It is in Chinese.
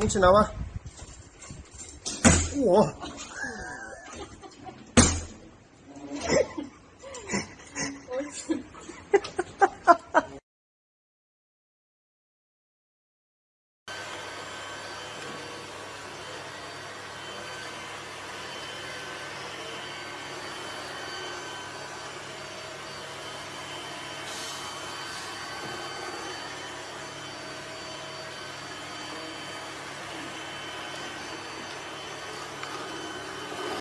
你起来吧我我。